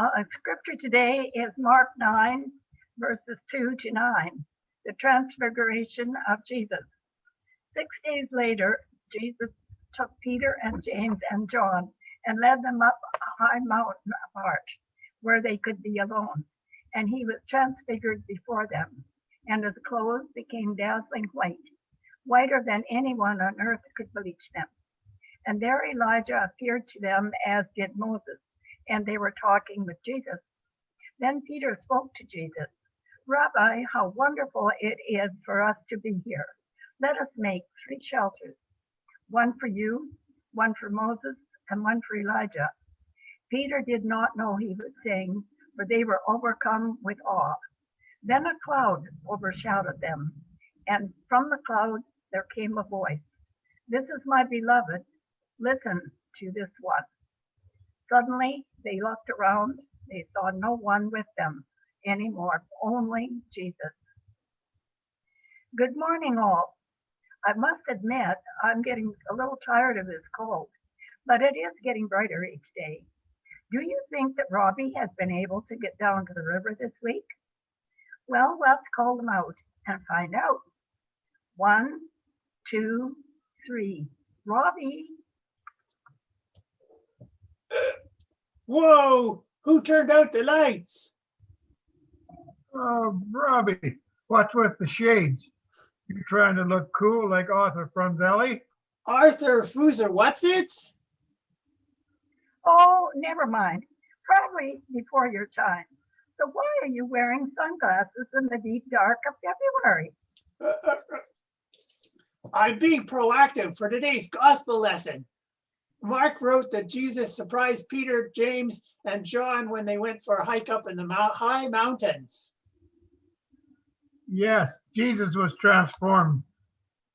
Uh, scripture today is Mark 9, verses 2 to 9, the transfiguration of Jesus. Six days later, Jesus took Peter and James and John and led them up a high mountain apart where they could be alone. And he was transfigured before them, and his clothes became dazzling white, whiter than anyone on earth could bleach them. And there Elijah appeared to them as did Moses, and they were talking with Jesus. Then Peter spoke to Jesus, Rabbi, how wonderful it is for us to be here. Let us make three shelters, one for you, one for Moses, and one for Elijah. Peter did not know he was saying, for they were overcome with awe. Then a cloud overshadowed them, and from the cloud there came a voice. This is my beloved, listen to this one. Suddenly they looked around, they saw no one with them anymore, only Jesus. Good morning all. I must admit I'm getting a little tired of this cold, but it is getting brighter each day. Do you think that Robbie has been able to get down to the river this week? Well, let's call them out and find out. One, two, three. Robbie, Whoa, who turned out the lights? Oh, Robbie, what's with the shades? You trying to look cool like Arthur Fronzelli? Arthur Fuser, what's it? oh, never mind. Probably before your time. So why are you wearing sunglasses in the deep dark of February? Uh, uh, uh, I'm being proactive for today's gospel lesson. Mark wrote that Jesus surprised Peter, James, and John when they went for a hike up in the high mountains. Yes, Jesus was transformed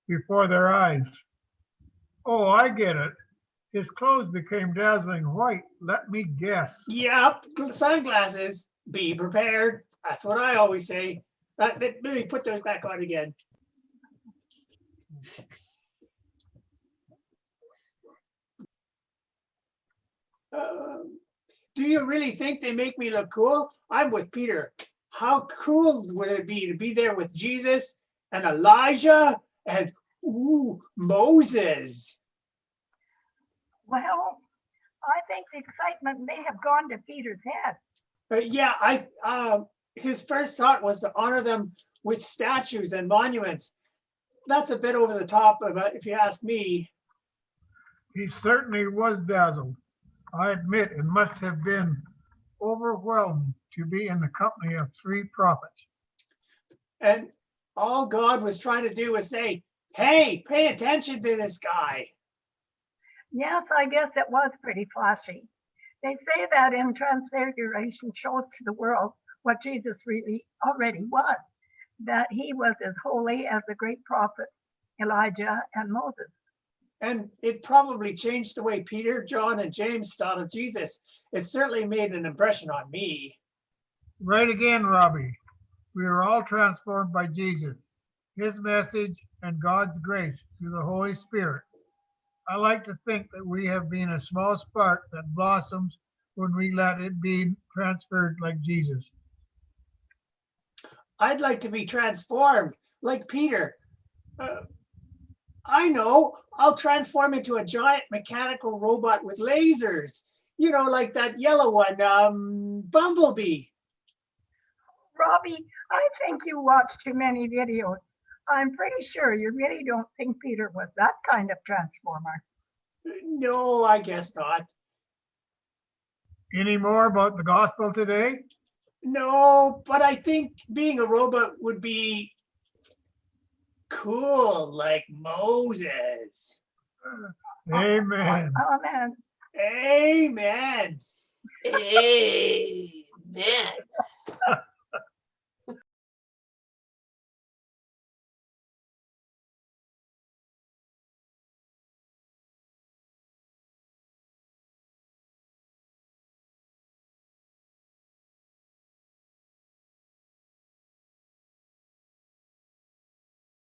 before their eyes. Oh, I get it. His clothes became dazzling white. Let me guess. Yep, sunglasses. Be prepared. That's what I always say. Uh, let let me put those back on again. Um, do you really think they make me look cool? I'm with Peter. How cool would it be to be there with Jesus and Elijah and ooh, Moses? Well, I think the excitement may have gone to Peter's head. But yeah, I um, his first thought was to honor them with statues and monuments. That's a bit over the top, about if you ask me. He certainly was dazzled. I admit it must have been overwhelming to be in the company of three prophets. And all God was trying to do was say, "Hey, pay attention to this guy." Yes, I guess it was pretty flashy. They say that in Transfiguration shows to the world what Jesus really already was, that he was as holy as the great prophets Elijah and Moses. And it probably changed the way Peter, John, and James thought of Jesus. It certainly made an impression on me. Right again, Robbie. We are all transformed by Jesus, his message, and God's grace through the Holy Spirit. I like to think that we have been a small spark that blossoms when we let it be transferred like Jesus. I'd like to be transformed like Peter. Uh, I know, I'll transform into a giant mechanical robot with lasers. You know, like that yellow one, um, Bumblebee. Robbie, I think you watch too many videos. I'm pretty sure you really don't think Peter was that kind of transformer. No, I guess not. Any more about the gospel today? No, but I think being a robot would be cool like Moses. Amen. Oh man, Amen. Amen.